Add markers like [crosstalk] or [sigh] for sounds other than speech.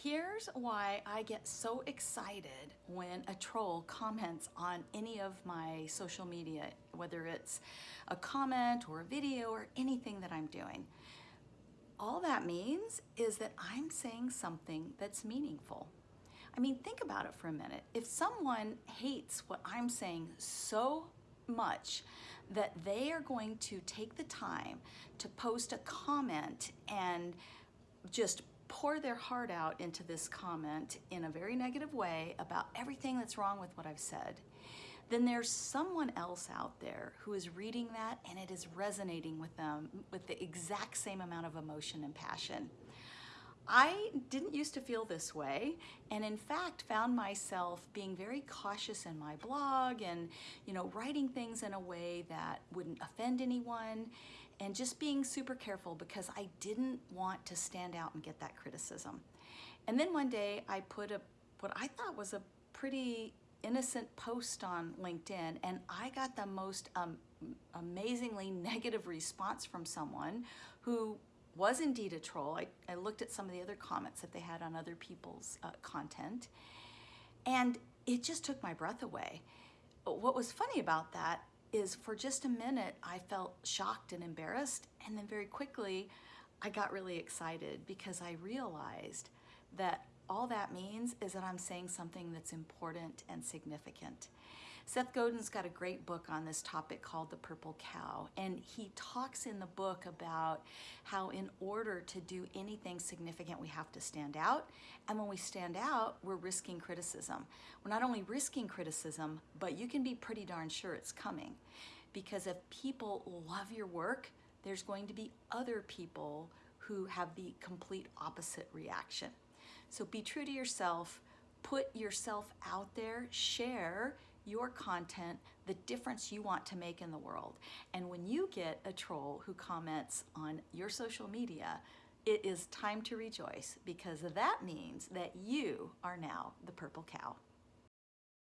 Here's why I get so excited when a troll comments on any of my social media, whether it's a comment or a video or anything that I'm doing. All that means is that I'm saying something that's meaningful. I mean, think about it for a minute. If someone hates what I'm saying so much that they are going to take the time to post a comment and just pour their heart out into this comment in a very negative way about everything that's wrong with what I've said, then there's someone else out there who is reading that and it is resonating with them with the exact same amount of emotion and passion. I didn't used to feel this way and in fact found myself being very cautious in my blog and you know writing things in a way that wouldn't offend anyone and just being super careful because I didn't want to stand out and get that criticism. And then one day I put a what I thought was a pretty innocent post on LinkedIn and I got the most um, amazingly [laughs] negative response from someone who was indeed a troll. I, I looked at some of the other comments that they had on other people's uh, content and it just took my breath away. What was funny about that is for just a minute I felt shocked and embarrassed and then very quickly I got really excited because I realized that all that means is that I'm saying something that's important and significant. Seth Godin's got a great book on this topic called The Purple Cow, and he talks in the book about how in order to do anything significant, we have to stand out. And when we stand out, we're risking criticism. We're not only risking criticism, but you can be pretty darn sure it's coming. Because if people love your work, there's going to be other people who have the complete opposite reaction. So be true to yourself, put yourself out there, share your content, the difference you want to make in the world. And when you get a troll who comments on your social media, it is time to rejoice because that means that you are now the purple cow.